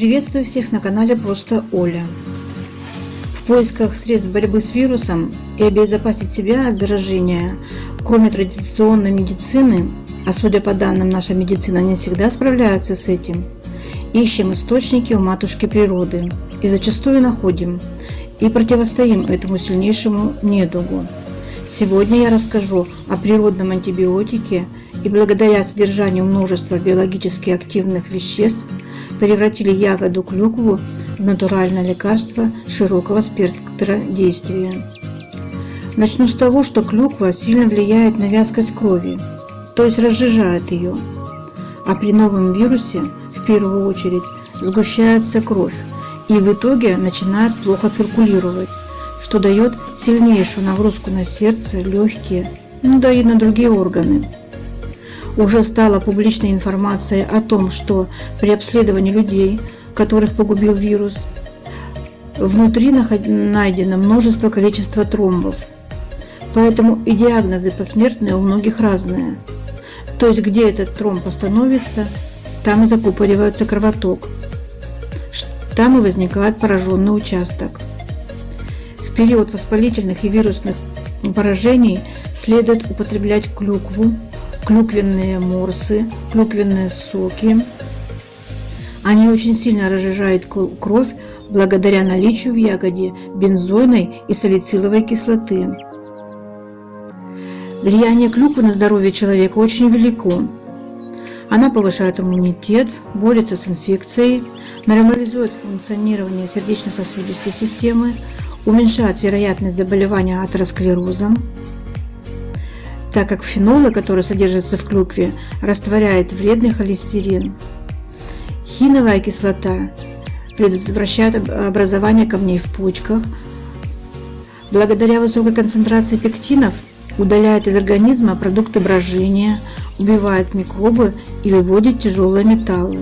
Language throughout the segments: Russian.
Приветствую всех на канале Просто Оля. В поисках средств борьбы с вирусом и обезопасить себя от заражения, кроме традиционной медицины, а судя по данным, наша медицина не всегда справляется с этим, ищем источники у матушки природы и зачастую находим и противостоим этому сильнейшему недугу. Сегодня я расскажу о природном антибиотике и благодаря содержанию множества биологически активных веществ – превратили ягоду клюкву в натуральное лекарство широкого спектра действия. Начну с того, что клюква сильно влияет на вязкость крови, то есть разжижает ее. А при новом вирусе, в первую очередь, сгущается кровь и в итоге начинает плохо циркулировать, что дает сильнейшую нагрузку на сердце, легкие, ну да и на другие органы уже стала публичной информация о том, что при обследовании людей, которых погубил вирус, внутри найдено множество количества тромбов. Поэтому и диагнозы посмертные у многих разные. То есть, где этот тромб остановится, там и закупоривается кровоток. Там и возникает пораженный участок. В период воспалительных и вирусных поражений следует употреблять клюкву, клюквенные морсы, клюквенные соки. Они очень сильно разжижают кровь благодаря наличию в ягоде бензойной и салициловой кислоты. Влияние клюквы на здоровье человека очень велико. Она повышает иммунитет, борется с инфекцией, нормализует функционирование сердечно-сосудистой системы, уменьшает вероятность заболевания атеросклерозом, так как фенолы, которые содержатся в клюкве, растворяет вредный холестерин. Хиновая кислота предотвращает образование камней в почках. Благодаря высокой концентрации пектинов удаляет из организма продукты брожения, убивает микробы и выводит тяжелые металлы.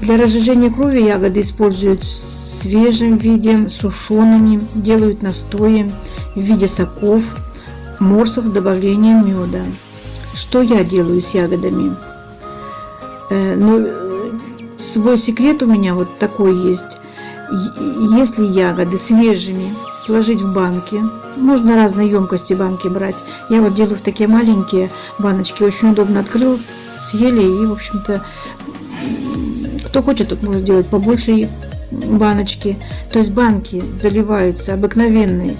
Для разжижения крови ягоды используют в свежем виде, сушеными, делают настои в виде соков, морсов с меда. Что я делаю с ягодами? Э, ну, свой секрет у меня вот такой есть. Если ягоды свежими сложить в банки, можно разные емкости банки брать. Я вот делаю в такие маленькие баночки, очень удобно открыл, съели и, в общем-то, кто хочет, тот может делать побольше баночки. То есть банки заливаются обыкновенной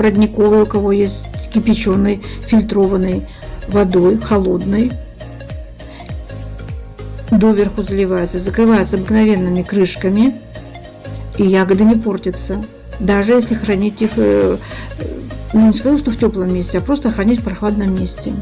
родниковой, у кого есть кипяченой, фильтрованной водой, холодной. Доверху заливается, закрывается обыкновенными крышками, и ягоды не портятся. Даже если хранить их, э, ну не скажу, что в теплом месте, а просто хранить в прохладном месте.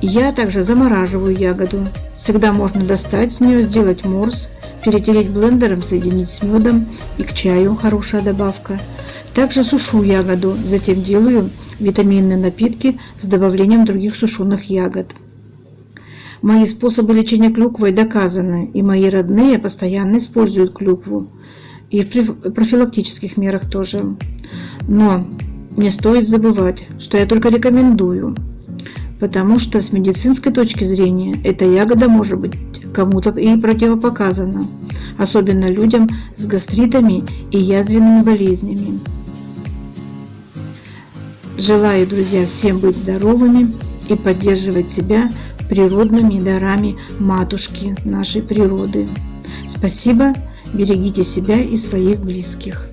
Я также замораживаю ягоду. Всегда можно достать с нее, сделать морс, перетереть блендером, соединить с медом и к чаю хорошая добавка – также сушу ягоду, затем делаю витаминные напитки с добавлением других сушеных ягод. Мои способы лечения клюквой доказаны, и мои родные постоянно используют клюкву. И в профилактических мерах тоже. Но не стоит забывать, что я только рекомендую, потому что с медицинской точки зрения эта ягода может быть кому-то и противопоказана, особенно людям с гастритами и язвенными болезнями. Желаю, друзья, всем быть здоровыми и поддерживать себя природными дарами матушки нашей природы. Спасибо, берегите себя и своих близких.